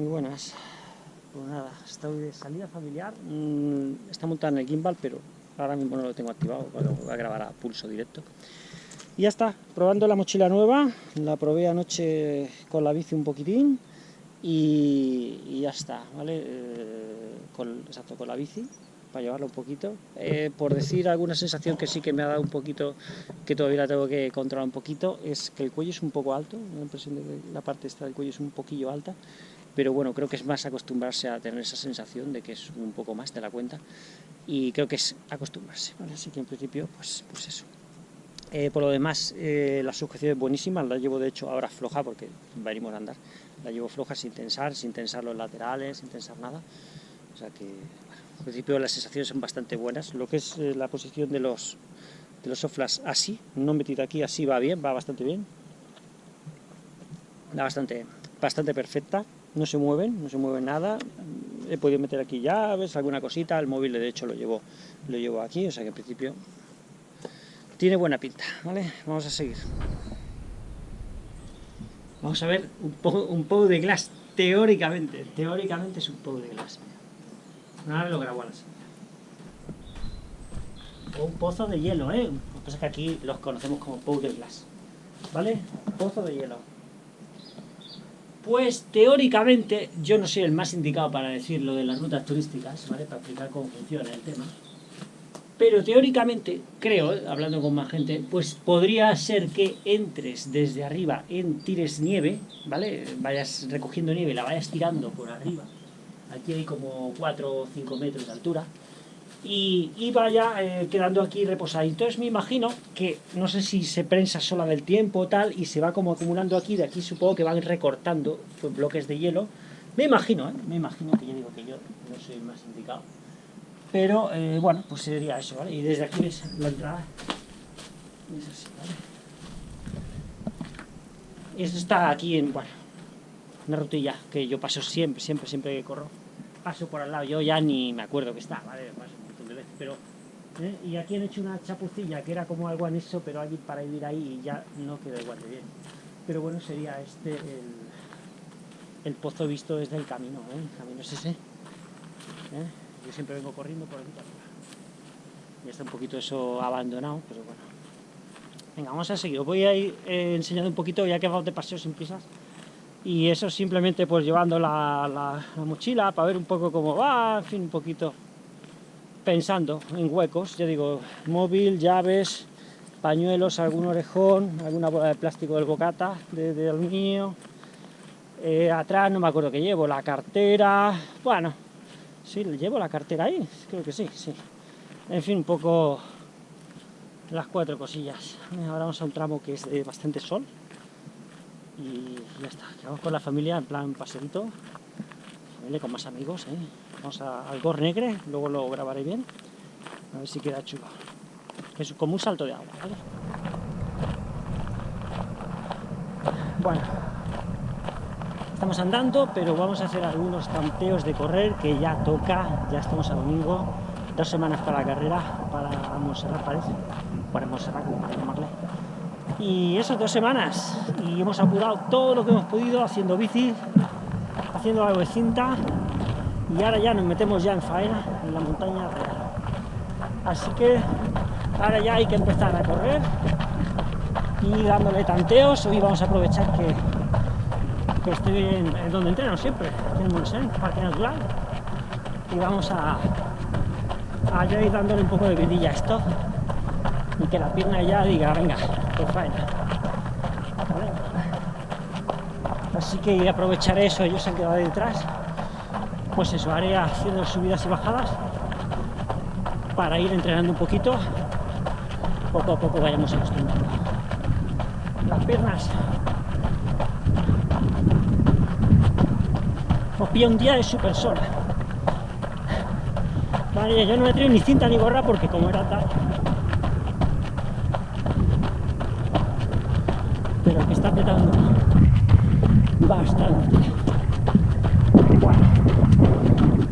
Muy buenas. Pues nada, estoy de salida familiar. Mm, está montada en el gimbal, pero ahora mismo no lo tengo activado, voy a grabar a pulso directo. Y ya está, probando la mochila nueva, la probé anoche con la bici un poquitín y, ya está, ¿vale? Eh, con, exacto, con la bici, para llevarlo un poquito. Eh, por decir alguna sensación que sí que me ha dado un poquito, que todavía la tengo que controlar un poquito, es que el cuello es un poco alto, la impresión de que la parte esta del cuello es un poquillo alta, pero bueno, creo que es más acostumbrarse a tener esa sensación de que es un poco más de la cuenta, y creo que es acostumbrarse. Así que en principio, pues, pues eso. Eh, por lo demás, eh, la sujeción es buenísima, la llevo de hecho ahora floja porque venimos a andar, la llevo floja sin tensar, sin tensar los laterales, sin tensar nada, o sea que en principio las sensaciones son bastante buenas. Lo que es eh, la posición de los, de los soflas así, no metido aquí, así va bien, va bastante bien. Va bastante, bastante perfecta, no se mueven, no se mueve nada. He podido meter aquí llaves, alguna cosita, el móvil de hecho lo llevo, lo llevo aquí, o sea que en principio tiene buena pinta, ¿vale? Vamos a seguir. Vamos a ver un, poco un poco de glass, teóricamente, teóricamente es un poco de glass. Ahora lo grabo a la O un pozo de hielo, ¿eh? Lo que pasa es que aquí los conocemos como powder glass. ¿Vale? Pozo de hielo. Pues teóricamente yo no soy el más indicado para decir lo de las rutas turísticas, ¿vale? Para explicar cómo funciona el tema. Pero teóricamente, creo, hablando con más gente, pues podría ser que entres desde arriba en tires nieve, ¿vale? Vayas recogiendo nieve, la vayas tirando por arriba aquí hay como 4 o 5 metros de altura, y, vaya eh, quedando aquí reposada. Entonces me imagino que, no sé si se prensa sola del tiempo o tal, y se va como acumulando aquí, de aquí supongo que van recortando pues, bloques de hielo, me imagino, ¿eh? me imagino que yo digo que yo no soy más indicado, pero eh, bueno, pues sería eso, ¿vale? Y desde aquí ves la entrada, es así. Esto está aquí en, bueno, una rutilla que yo paso siempre, siempre, siempre que corro. Paso por al lado, yo ya ni me acuerdo que está, ¿vale un montón de veces, pero... ¿eh? Y aquí han hecho una chapucilla que era como algo anexo, pero allí para vivir ahí y ya no queda igual de bien. Pero bueno, sería este el, el pozo visto desde el camino, ¿eh? El camino es ese. ¿eh? Yo siempre vengo corriendo por aquí para Ya está un poquito eso abandonado, pero bueno. Venga, vamos a seguir. Os voy a ir eh, enseñando un poquito, ya que vamos de paseo sin prisas y eso simplemente pues llevando la, la, mochila para ver un poco cómo va, en fin, un poquito pensando en huecos, yo digo, móvil, llaves, pañuelos, algún orejón, alguna bola de plástico del bocata, de, de aluminio, eh, atrás no me acuerdo que llevo, la cartera, bueno, sí, llevo la cartera ahí, creo que sí, sí, en fin, un poco las cuatro cosillas. Ahora vamos a un tramo que es de bastante sol, y ya está, vamos con la familia en plan paseito, familia con más amigos, ¿eh? vamos al Gor Negre, luego lo grabaré bien, a ver si queda chulo, es como un salto de agua, ¿vale? Bueno, estamos andando, pero vamos a hacer algunos tanteos de correr, que ya toca, ya estamos a domingo, dos semanas para la carrera, para Montserrat parece, para Montserrat, como para llamarle, y eso, dos semanas. Y hemos apurado todo lo que hemos podido haciendo bici, haciendo algo de cinta. Y ahora ya nos metemos ya en faena, en la montaña real. Así que ahora ya hay que empezar a correr y dándole tanteos. Hoy vamos a aprovechar que, que estoy en, donde entreno siempre, en Monsen, Parque Natural. Y vamos a, a ir dándole un poco de vidilla a esto y que la pierna ya diga, venga, Así que aprovecharé eso, ellos se han quedado detrás. Pues eso, haré haciendo subidas y bajadas para ir entrenando un poquito. Poco a poco vayamos acostumbrando. Las piernas. Os pilla un día de super sola. Vale, yo no me traigo ni cinta ni gorra porque como era tal pero que está apretando bastante. Bueno,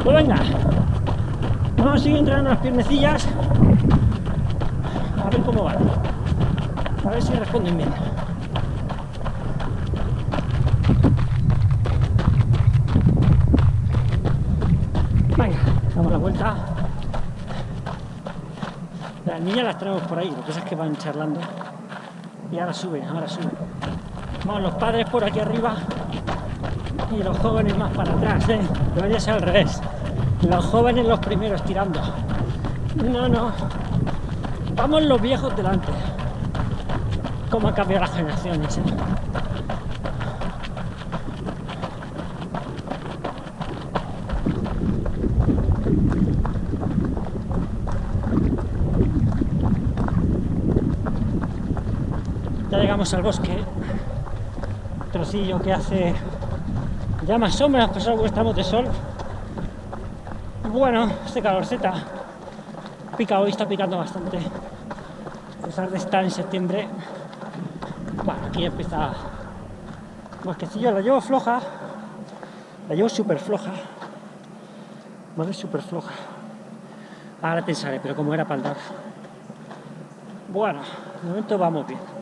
pues venga, vamos a seguir entrenando las piernecillas, a ver cómo van, a ver si responden bien. Venga, damos la vuelta. Las niñas las traemos por ahí, lo que pasa es que van charlando. Y ahora suben, ahora suben. Vamos los padres por aquí arriba y los jóvenes más para atrás, ¿eh? Debería ser al revés. Los jóvenes los primeros tirando. No, no. Vamos los viejos delante. Cómo han cambiado las generaciones, ¿eh? Ya llegamos al bosque, que hace ya más sombras, pues algo estamos de sol. Bueno, este calorceta pica hoy, está picando bastante. A pesar de estar en septiembre, bueno, aquí empieza bosquecillo, la llevo floja, la llevo súper floja, vale, súper floja. Ahora pensaré, pero como era para andar. Bueno, de momento vamos bien.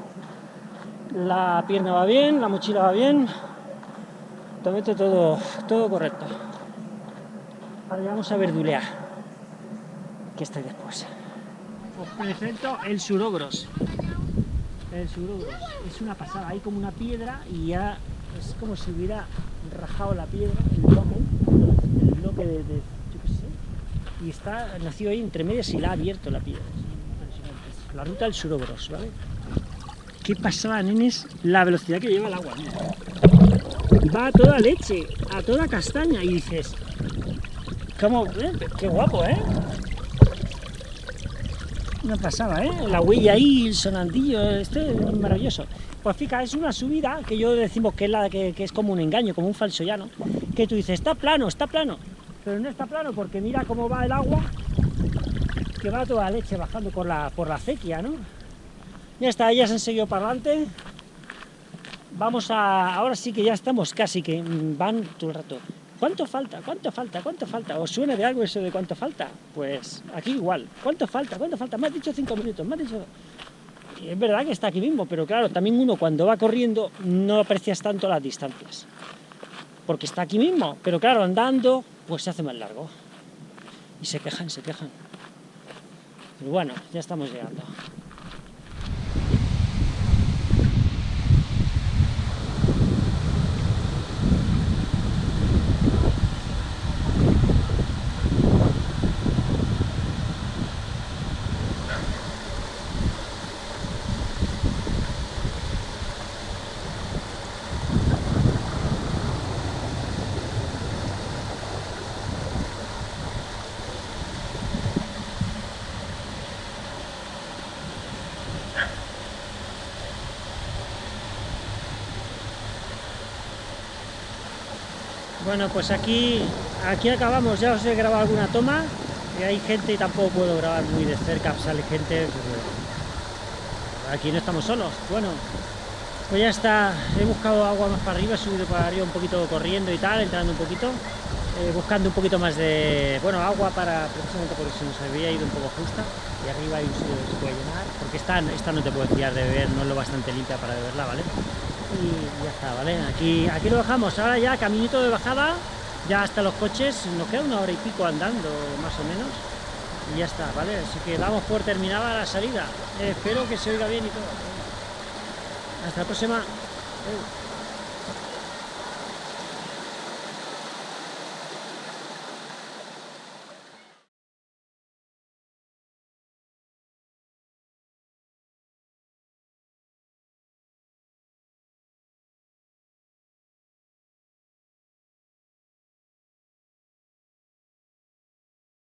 La pierna va bien, la mochila va bien. De todo, todo correcto. Ahora vamos a verdulear. Que estoy después. Os presento el surogros. El surogros. Es una pasada. Hay como una piedra y ya es como si hubiera rajado la piedra, el bloque, el bloque de, yo qué sé. Y está, nació ahí entre medias y la ha abierto la piedra. La ruta del surogros, ¿vale? Qué pasaba, nenes, la velocidad que lleva el agua. Va a toda leche, a toda castaña, y dices, ¿cómo? Eh? Qué guapo, ¿eh? No pasaba, ¿eh? La huella ahí, el sonandillo, este es maravilloso. Pues fíjate, es una subida que yo decimos que es, la, que, es como un engaño, como un falso llano, que tú dices, está plano, está plano, pero no está plano porque mira cómo va el agua, que va toda leche bajando por la, por la acequia, ¿no? Ya está, ya se han seguido para adelante. Vamos a... Ahora sí que ya estamos casi, que van todo el rato. ¿Cuánto falta? ¿Cuánto falta? ¿Cuánto falta? ¿Os suena de algo eso de cuánto falta? Pues aquí igual. ¿Cuánto falta? ¿Cuánto falta? Me has dicho cinco minutos, me has dicho... es verdad que está aquí mismo, pero claro, también uno cuando va corriendo no aprecias tanto las distancias. Porque está aquí mismo, pero claro, andando, pues se hace más largo. Y se quejan, se quejan. Pero bueno, ya estamos llegando. Bueno, pues aquí, aquí acabamos, ya os he grabado alguna toma y hay gente y tampoco puedo grabar muy de cerca, sale gente, pues, aquí no estamos solos. Bueno, pues ya está, he buscado agua más para arriba, he subido para arriba un poquito corriendo y tal, entrando un poquito, eh, buscando un poquito más de, bueno, agua para, precisamente porque se nos había ido un poco justa, y arriba hay un sitio que se puede llenar, porque esta, esta no te puedes fiar de beber, no es lo bastante limpia para beberla, ¿vale? Y ya está, ¿vale? Aquí, aquí lo dejamos, ahora ya caminito de bajada, ya hasta los coches, nos queda una hora y pico andando, más o menos, y ya está, ¿vale? Así que damos por terminada la salida, espero que se oiga bien y todo. Hasta la próxima.